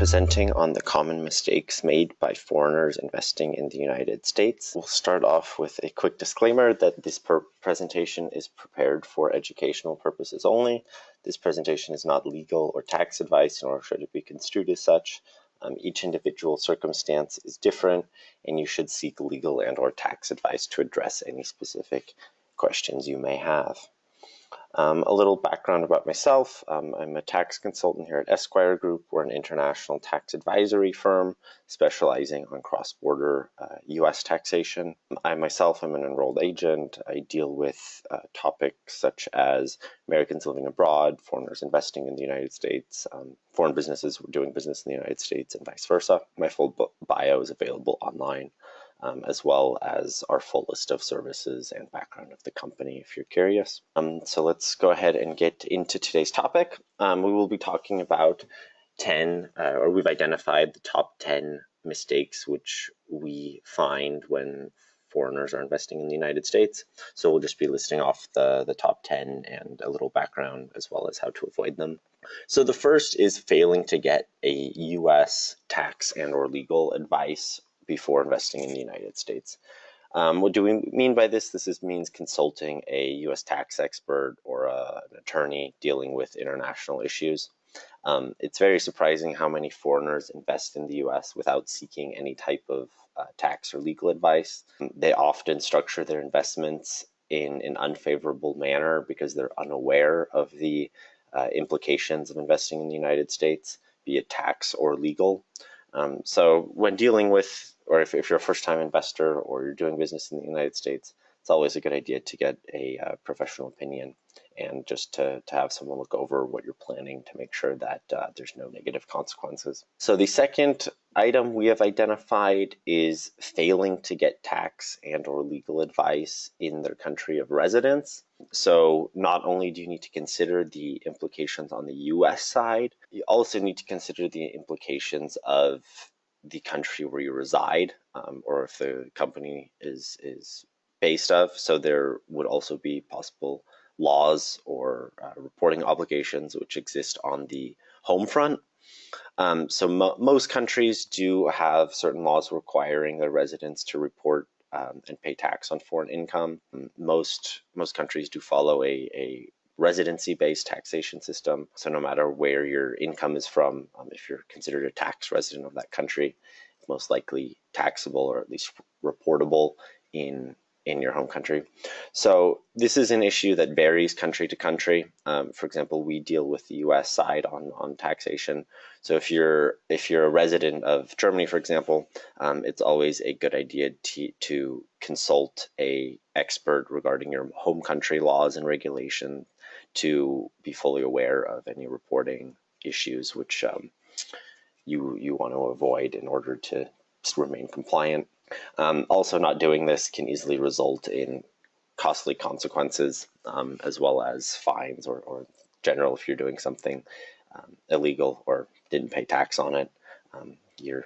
presenting on the common mistakes made by foreigners investing in the United States. We'll start off with a quick disclaimer that this presentation is prepared for educational purposes only. This presentation is not legal or tax advice, nor should it be construed as such. Um, each individual circumstance is different, and you should seek legal and or tax advice to address any specific questions you may have. Um, a little background about myself. Um, I'm a tax consultant here at Esquire Group. We're an international tax advisory firm specializing on cross-border uh, U.S. taxation. I myself am an enrolled agent. I deal with uh, topics such as Americans living abroad, foreigners investing in the United States, um, foreign businesses doing business in the United States, and vice versa. My full bio is available online um, as well as our full list of services and background of the company if you're curious. Um, so let's go ahead and get into today's topic. Um, we will be talking about 10, uh, or we've identified the top 10 mistakes which we find when foreigners are investing in the United States. So we'll just be listing off the, the top 10 and a little background as well as how to avoid them. So the first is failing to get a US tax and or legal advice before investing in the United States. Um, what do we mean by this? This is, means consulting a U.S. tax expert or a, an attorney dealing with international issues. Um, it's very surprising how many foreigners invest in the U.S. without seeking any type of uh, tax or legal advice. They often structure their investments in an unfavorable manner because they're unaware of the uh, implications of investing in the United States, be it tax or legal. Um, so when dealing with or if, if you're a first time investor or you're doing business in the United States, it's always a good idea to get a uh, professional opinion and just to, to have someone look over what you're planning to make sure that uh, there's no negative consequences. So the second item we have identified is failing to get tax and or legal advice in their country of residence. So not only do you need to consider the implications on the US side, you also need to consider the implications of the country where you reside um, or if the company is is based of. So there would also be possible laws or uh, reporting obligations which exist on the home front. Um, so mo most countries do have certain laws requiring their residents to report um, and pay tax on foreign income. Most most countries do follow a, a residency-based taxation system. So no matter where your income is from, um, if you're considered a tax resident of that country, it's most likely taxable or at least reportable in in your home country. So this is an issue that varies country to country. Um, for example, we deal with the U.S. side on on taxation. So if you're if you're a resident of Germany, for example, um, it's always a good idea to to consult a expert regarding your home country laws and regulations to be fully aware of any reporting issues which um, you you want to avoid in order to remain compliant. Um, also, not doing this can easily result in costly consequences um, as well as fines or, or general if you're doing something um, illegal or didn't pay tax on it, um, you're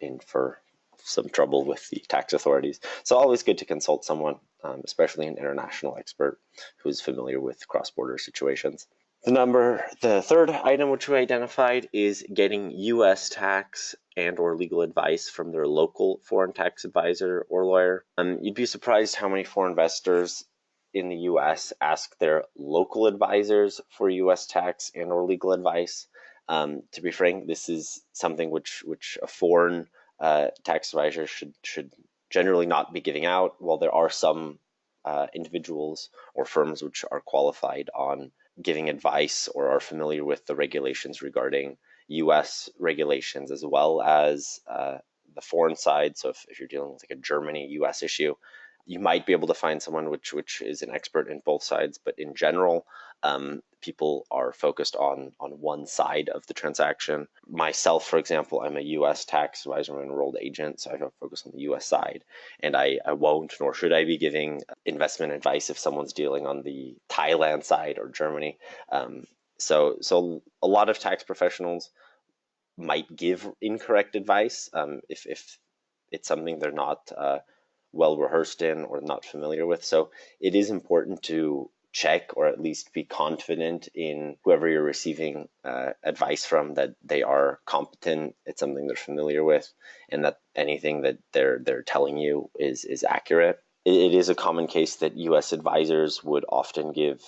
in for some trouble with the tax authorities. So always good to consult someone, um, especially an international expert who's familiar with cross-border situations. The number, the third item which we identified is getting U.S. tax and or legal advice from their local foreign tax advisor or lawyer. Um, you'd be surprised how many foreign investors in the U.S. ask their local advisors for U.S. tax and or legal advice. Um, to be frank, this is something which which a foreign uh, tax advisors should should generally not be giving out. While there are some uh, individuals or firms which are qualified on giving advice or are familiar with the regulations regarding U.S. regulations as well as uh, the foreign side. So if, if you're dealing with like a Germany U.S. issue, you might be able to find someone which which is an expert in both sides. But in general, um, people are focused on on one side of the transaction. Myself, for example, I'm a U.S. tax advisor, I'm an enrolled agent, so I focus on the U.S. side, and I, I won't nor should I be giving investment advice if someone's dealing on the Thailand side or Germany. Um, so so a lot of tax professionals might give incorrect advice um, if if it's something they're not uh, well rehearsed in or not familiar with. So it is important to check or at least be confident in whoever you're receiving uh, advice from that they are competent it's something they're familiar with and that anything that they're they're telling you is is accurate. It, it is a common case that us advisors would often give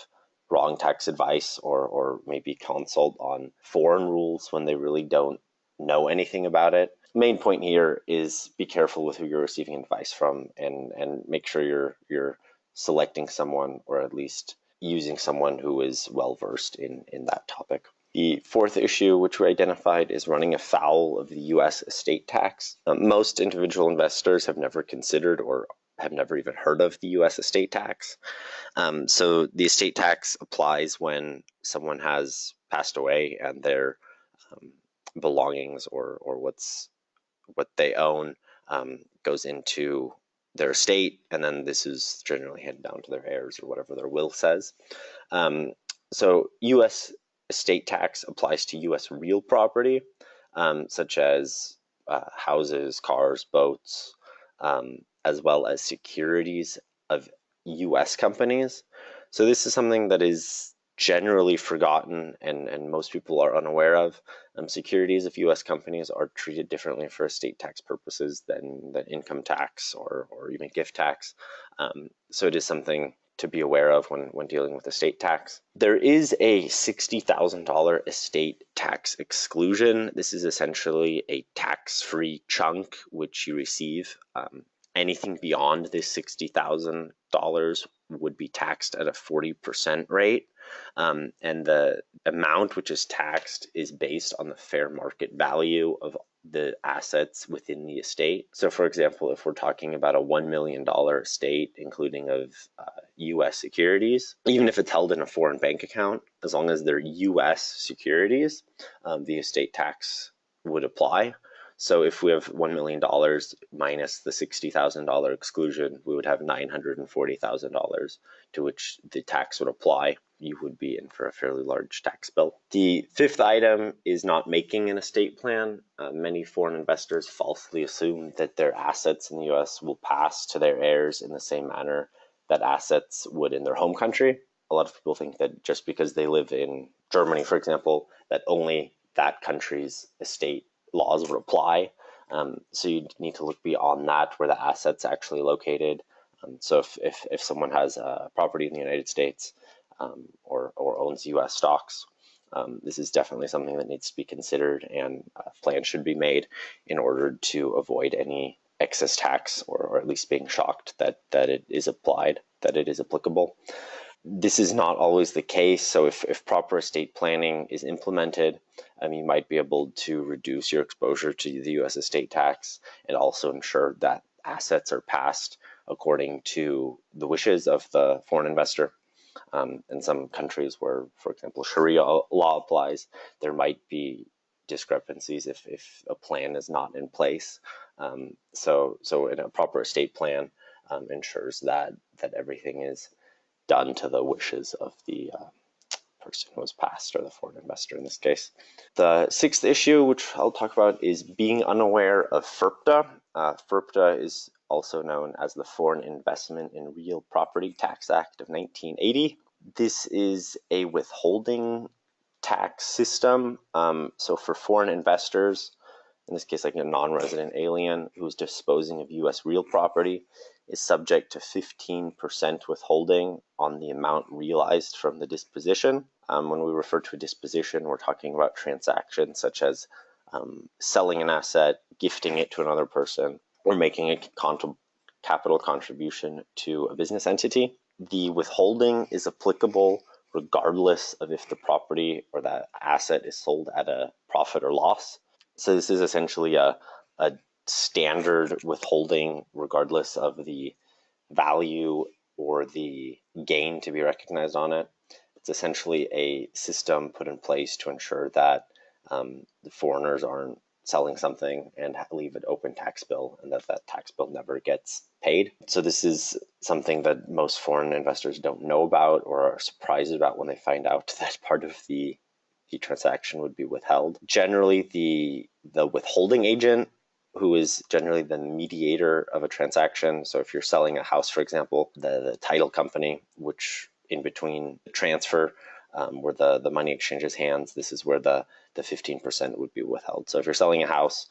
wrong tax advice or or maybe consult on foreign rules when they really don't know anything about it. Main point here is be careful with who you're receiving advice from and and make sure you're you're selecting someone or at least using someone who is well versed in, in that topic. The fourth issue, which we identified, is running afoul of the US estate tax. Um, most individual investors have never considered or have never even heard of the US estate tax. Um, so the estate tax applies when someone has passed away and their um, belongings or, or what's what they own um, goes into their estate, and then this is generally handed down to their heirs or whatever their will says. Um, so U.S. estate tax applies to U.S. real property, um, such as uh, houses, cars, boats, um, as well as securities of U.S. companies. So this is something that is generally forgotten and, and most people are unaware of. Um, securities of U.S. companies are treated differently for estate tax purposes than, than income tax or, or even gift tax. Um, so it is something to be aware of when, when dealing with estate tax. There is a $60,000 estate tax exclusion. This is essentially a tax-free chunk which you receive. Um, anything beyond this $60,000 would be taxed at a 40% rate. Um, and the amount which is taxed is based on the fair market value of the assets within the estate. So, for example, if we're talking about a $1 million estate, including of uh, US securities, even if it's held in a foreign bank account, as long as they're US securities, um, the estate tax would apply. So if we have $1 million minus the $60,000 exclusion, we would have $940,000 to which the tax would apply. You would be in for a fairly large tax bill. The fifth item is not making an estate plan. Uh, many foreign investors falsely assume that their assets in the US will pass to their heirs in the same manner that assets would in their home country. A lot of people think that just because they live in Germany, for example, that only that country's estate laws would apply. Um, so you need to look beyond that where the asset's actually located. Um, so if, if, if someone has a property in the United States um, or, or owns US stocks, um, this is definitely something that needs to be considered and a plan should be made in order to avoid any excess tax or, or at least being shocked that, that it is applied, that it is applicable this is not always the case. So if, if proper estate planning is implemented, um, you might be able to reduce your exposure to the U.S. estate tax and also ensure that assets are passed according to the wishes of the foreign investor. Um, in some countries where, for example, Sharia law applies, there might be discrepancies if, if a plan is not in place. Um, so, so in a proper estate plan um, ensures that that everything is done to the wishes of the uh, person who was passed or the foreign investor in this case. The sixth issue, which I'll talk about, is being unaware of FIRPTA. Uh, FIRPTA is also known as the Foreign Investment in Real Property Tax Act of 1980. This is a withholding tax system. Um, so for foreign investors, in this case, like a non-resident alien who's disposing of U.S. real property, is subject to 15% withholding on the amount realized from the disposition. Um, when we refer to a disposition, we're talking about transactions such as um, selling an asset, gifting it to another person, or making a capital contribution to a business entity. The withholding is applicable regardless of if the property or that asset is sold at a profit or loss. So this is essentially a, a standard withholding regardless of the value or the gain to be recognized on it. It's essentially a system put in place to ensure that um, the foreigners aren't selling something and leave an open tax bill and that that tax bill never gets paid. So this is something that most foreign investors don't know about or are surprised about when they find out that part of the the transaction would be withheld. Generally, the the withholding agent who is generally the mediator of a transaction. So if you're selling a house, for example, the, the title company, which in between the transfer um, where the, the money exchanges hands, this is where the, the 15% would be withheld. So if you're selling a house,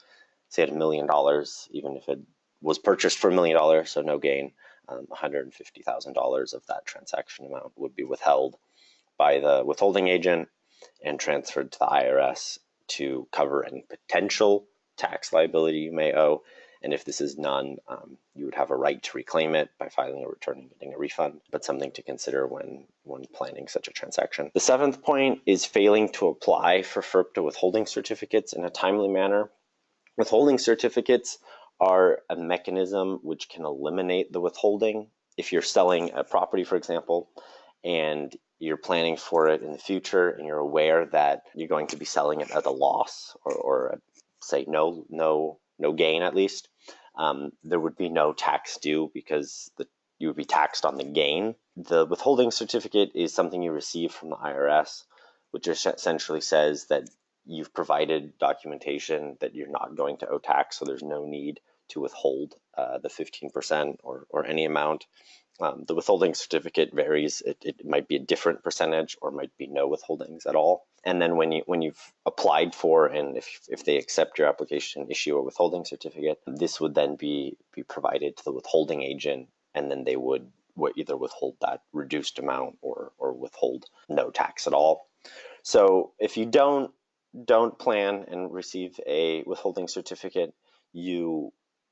say at a million dollars, even if it was purchased for a million dollars, so no gain, um, $150,000 of that transaction amount would be withheld by the withholding agent and transferred to the IRS to cover any potential tax liability you may owe. And if this is none, um, you would have a right to reclaim it by filing a return and getting a refund, but something to consider when, when planning such a transaction. The seventh point is failing to apply for FIRPTA withholding certificates in a timely manner. Withholding certificates are a mechanism which can eliminate the withholding. If you're selling a property, for example, and you're planning for it in the future and you're aware that you're going to be selling it at a loss or, or say no no no gain at least um, there would be no tax due because the, you would be taxed on the gain the withholding certificate is something you receive from the irs which essentially says that you've provided documentation that you're not going to owe tax so there's no need to withhold uh, the 15% or, or any amount um, the withholding certificate varies. It, it might be a different percentage or might be no withholdings at all. And then when you when you've applied for and if, if they accept your application, and issue a withholding certificate, this would then be be provided to the withholding agent, and then they would, would either withhold that reduced amount or or withhold no tax at all. So if you don't don't plan and receive a withholding certificate, you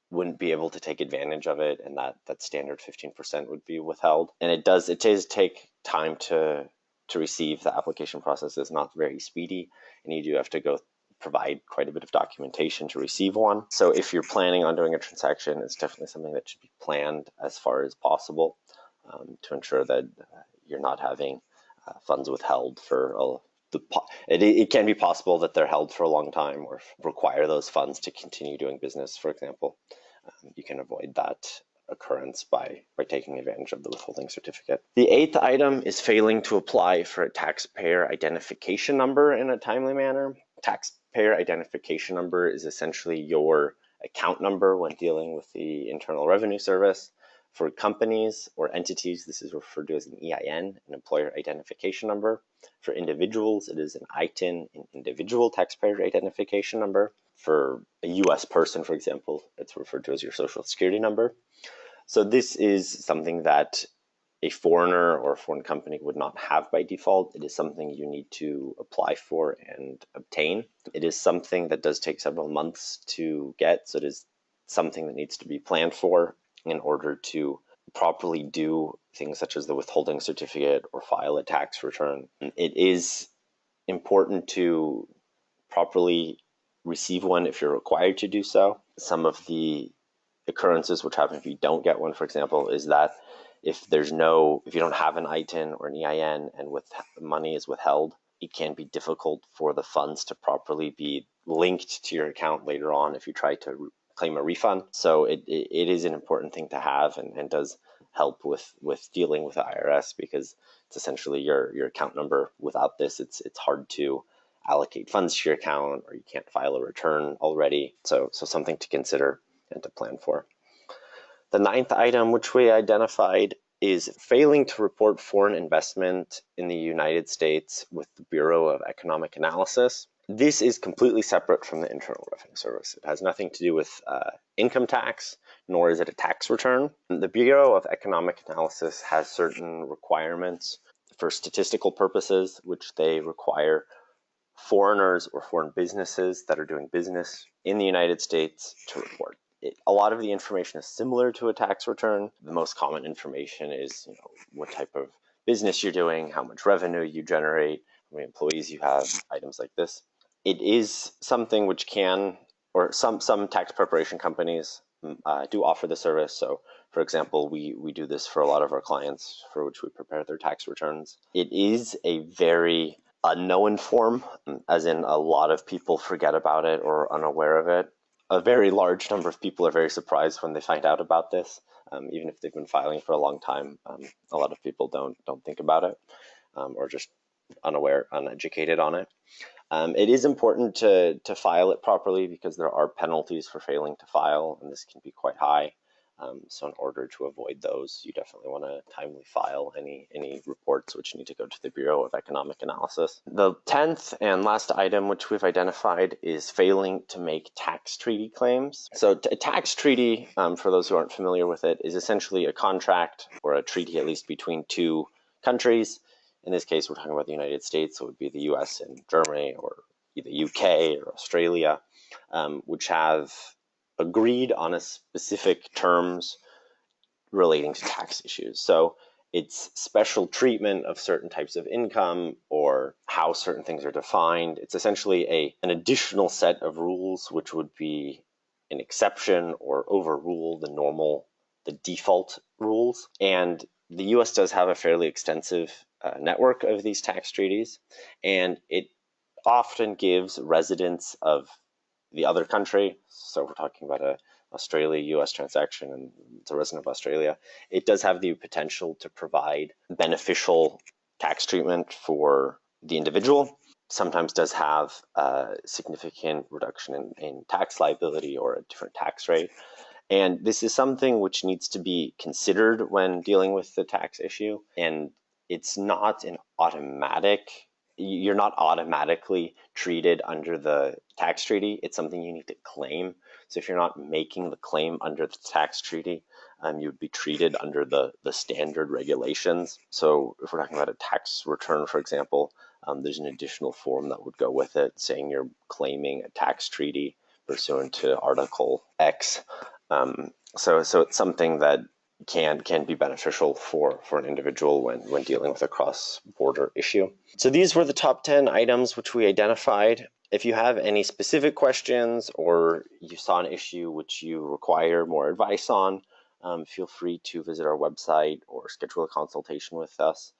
wouldn't be able to take advantage of it and that that standard 15% would be withheld and it does it does take time to to receive the application process is not very speedy and you do have to go provide quite a bit of documentation to receive one. So if you're planning on doing a transaction it's definitely something that should be planned as far as possible um, to ensure that uh, you're not having uh, funds withheld for a, the, it, it can be possible that they're held for a long time or require those funds to continue doing business, for example. Um, you can avoid that occurrence by, by taking advantage of the withholding certificate. The eighth item is failing to apply for a taxpayer identification number in a timely manner. Taxpayer identification number is essentially your account number when dealing with the Internal Revenue Service. For companies or entities, this is referred to as an EIN, an employer identification number. For individuals, it is an ITIN, an individual taxpayer identification number. For a US person, for example, it's referred to as your social security number. So this is something that a foreigner or a foreign company would not have by default. It is something you need to apply for and obtain. It is something that does take several months to get, so it is something that needs to be planned for in order to properly do things such as the withholding certificate or file a tax return. It is important to properly receive one if you're required to do so. Some of the occurrences which happen if you don't get one, for example, is that if there's no, if you don't have an ITIN or an EIN and with money is withheld, it can be difficult for the funds to properly be linked to your account later on if you try to claim a refund. So it, it, it is an important thing to have and, and does help with, with dealing with the IRS because it's essentially your, your account number. Without this, it's, it's hard to allocate funds to your account or you can't file a return already. So, so something to consider and to plan for. The ninth item, which we identified, is failing to report foreign investment in the United States with the Bureau of Economic Analysis. This is completely separate from the Internal Revenue Service. It has nothing to do with uh, income tax, nor is it a tax return. The Bureau of Economic Analysis has certain requirements for statistical purposes, which they require foreigners or foreign businesses that are doing business in the United States to report. It, a lot of the information is similar to a tax return. The most common information is you know, what type of business you're doing, how much revenue you generate, how many employees you have, items like this it is something which can, or some some tax preparation companies mm, uh, do offer the service. So, for example, we we do this for a lot of our clients for which we prepare their tax returns. It is a very unknown form, mm, as in a lot of people forget about it or are unaware of it. A very large number of people are very surprised when they find out about this, um, even if they've been filing for a long time. Um, a lot of people don't don't think about it, um, or just unaware, uneducated on it. Um, it is important to, to file it properly because there are penalties for failing to file, and this can be quite high. Um, so in order to avoid those, you definitely want to timely file any any reports which need to go to the Bureau of Economic Analysis. The tenth and last item which we've identified is failing to make tax treaty claims. So a tax treaty, um, for those who aren't familiar with it, is essentially a contract or a treaty at least between two countries. In this case, we're talking about the United States, so it would be the U.S. and Germany, or the UK or Australia, um, which have agreed on a specific terms relating to tax issues. So it's special treatment of certain types of income or how certain things are defined. It's essentially a an additional set of rules which would be an exception or overrule the normal the default rules. And the US does have a fairly extensive uh, network of these tax treaties and it often gives residents of the other country, so we're talking about a Australia US transaction and a resident of Australia, it does have the potential to provide beneficial tax treatment for the individual. Sometimes does have a significant reduction in, in tax liability or a different tax rate. And this is something which needs to be considered when dealing with the tax issue. And it's not an automatic you're not automatically treated under the tax treaty. It's something you need to claim. So if you're not making the claim under the tax treaty, um, you would be treated under the, the standard regulations. So if we're talking about a tax return, for example, um, there's an additional form that would go with it saying you're claiming a tax treaty pursuant to Article X. Um, so, so it's something that can can be beneficial for for an individual when when dealing with a cross border issue. So these were the top 10 items which we identified. If you have any specific questions or you saw an issue which you require more advice on, um, feel free to visit our website or schedule a consultation with us.